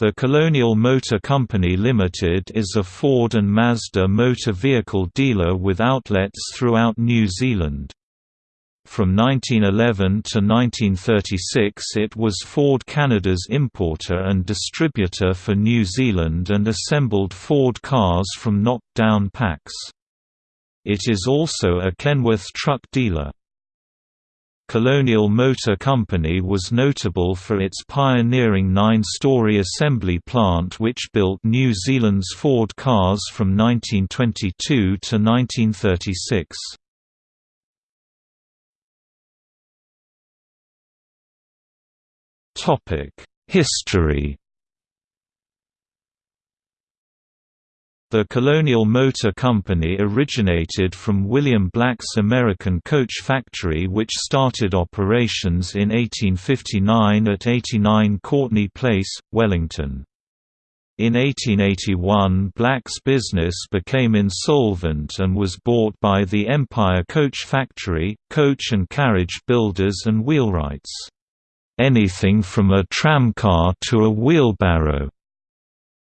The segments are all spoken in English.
The Colonial Motor Company Limited is a Ford and Mazda motor vehicle dealer with outlets throughout New Zealand. From 1911 to 1936 it was Ford Canada's importer and distributor for New Zealand and assembled Ford cars from knocked-down packs. It is also a Kenworth truck dealer. Colonial Motor Company was notable for its pioneering nine-story assembly plant which built New Zealand's Ford cars from 1922 to 1936. History The Colonial Motor Company originated from William Black's American coach factory which started operations in 1859 at 89 Courtney Place, Wellington. In 1881 Black's business became insolvent and was bought by the Empire Coach Factory, coach and carriage builders and wheelwrights. Anything from a tramcar to a wheelbarrow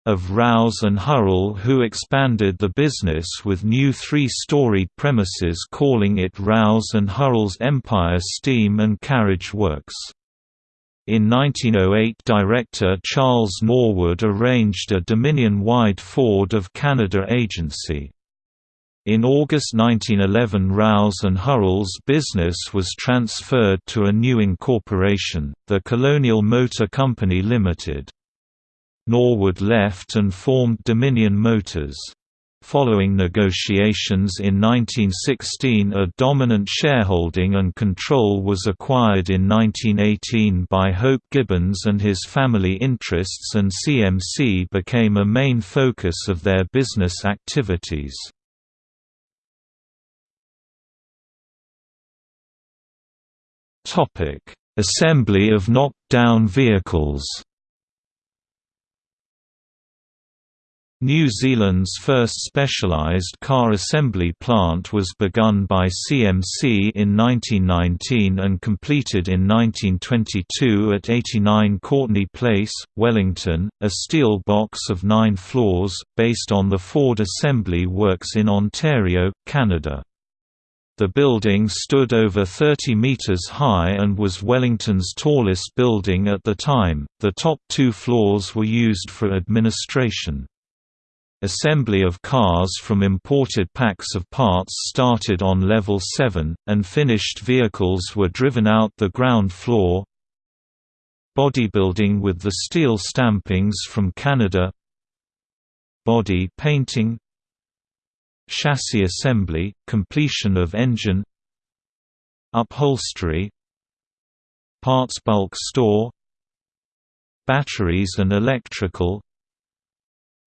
of Rouse and Hurrell who expanded the business with new three-storied premises calling it Rouse and Hurrell's Empire Steam and Carriage Works. In 1908 director Charles Norwood arranged a Dominion-wide Ford of Canada agency. In August 1911 Rouse and Hurrell's business was transferred to a new incorporation, the Colonial Motor Company Limited. Norwood left and formed Dominion Motors. Following negotiations in 1916 a dominant shareholding and control was acquired in 1918 by Hope Gibbons and his family interests and CMC became a main focus of their business activities. Assembly of knocked-down vehicles New Zealand's first specialised car assembly plant was begun by CMC in 1919 and completed in 1922 at 89 Courtney Place, Wellington, a steel box of nine floors, based on the Ford Assembly Works in Ontario, Canada. The building stood over 30 metres high and was Wellington's tallest building at the time. The top two floors were used for administration. Assembly of cars from imported packs of parts started on level 7, and finished vehicles were driven out the ground floor. Bodybuilding with the steel stampings from Canada. Body painting. Chassis assembly, completion of engine. Upholstery. Parts bulk store. Batteries and electrical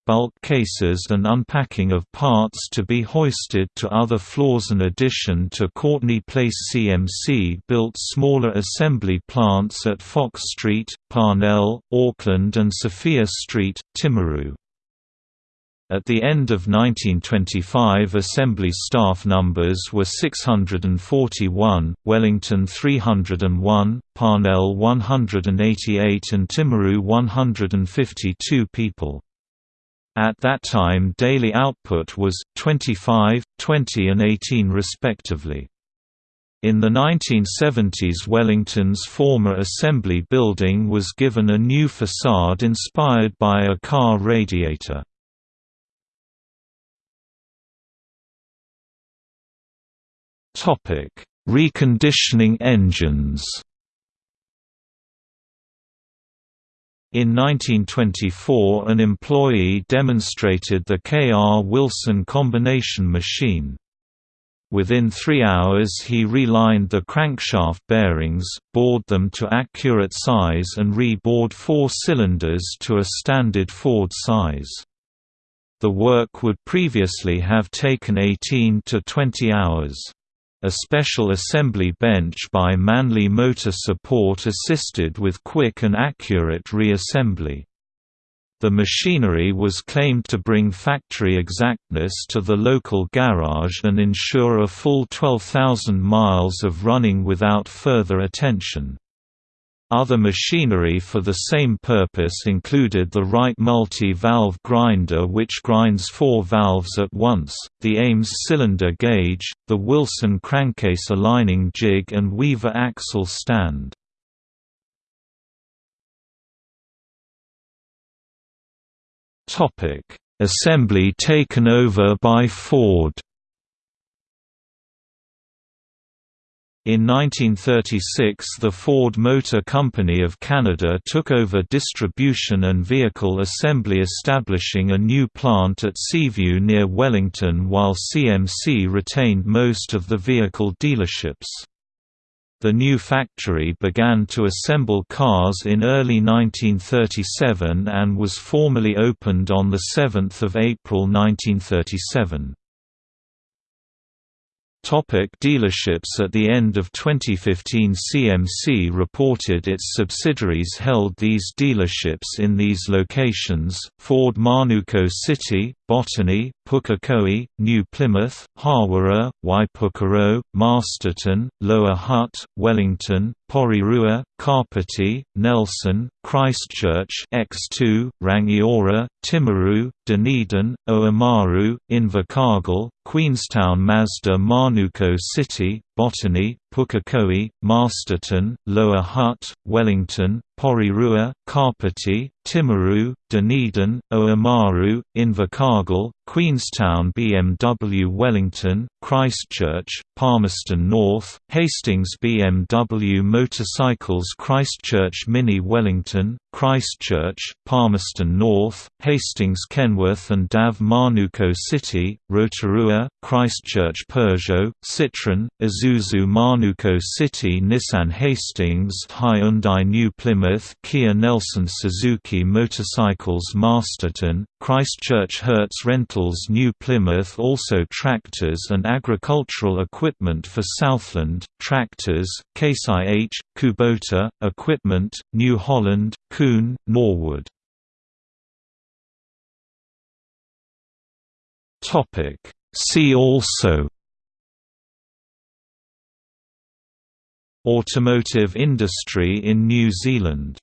bulk cases and unpacking of parts to be hoisted to other floors. In addition to Courtney Place CMC built smaller assembly plants at Fox Street, Parnell, Auckland and Sophia Street, Timaru. At the end of 1925 assembly staff numbers were 641, Wellington 301, Parnell 188 and Timaru 152 people. At that time daily output was, 25, 20 and 18 respectively. In the 1970s Wellington's former assembly building was given a new facade inspired by a car radiator. Reconditioning engines In 1924 an employee demonstrated the K.R. Wilson combination machine. Within three hours he relined the crankshaft bearings, bored them to accurate size and re-bored four cylinders to a standard Ford size. The work would previously have taken 18 to 20 hours. A special assembly bench by Manly Motor Support assisted with quick and accurate reassembly. The machinery was claimed to bring factory exactness to the local garage and ensure a full 12,000 miles of running without further attention. Other machinery for the same purpose included the Wright multi-valve grinder which grinds four valves at once, the Ames cylinder gauge, the Wilson crankcase aligning jig and Weaver axle stand. Assembly taken over by Ford In 1936 the Ford Motor Company of Canada took over distribution and vehicle assembly establishing a new plant at Seaview near Wellington while CMC retained most of the vehicle dealerships. The new factory began to assemble cars in early 1937 and was formally opened on 7 April 1937. Topic dealerships At the end of 2015 CMC reported its subsidiaries held these dealerships in these locations, Ford Manukau City, Botany, Pukekohe, New Plymouth, Hawera, Waipukurau, Masterton, Lower Hutt, Wellington, Porirua, Kapiti, Nelson, Christchurch X2, Rangiora, Timaru, Dunedin, Oamaru, Invercargill, Queenstown Mazda Manukau City, Botany, Pukekohe, Masterton, Lower Hutt, Wellington, Porirua, Kapiti, Timaru, Dunedin, Oamaru, Invercargill, Queenstown BMW Wellington, Christchurch, Palmerston North, Hastings BMW Motorcycles Christchurch Mini Wellington, Christchurch, Palmerston North, Hastings Kenworth and DAF Manukau City, Rotorua, Christchurch Peugeot, Citroën, Isuzu Manukau City Nissan Hastings Hyundai New Plymouth Kia Nelson Suzuki Motorcycles Masterton, Christchurch Hertz New Plymouth also tractors and agricultural equipment for Southland, tractors, Case IH, Kubota, equipment, New Holland, Kuhn, Norwood. See also Automotive industry in New Zealand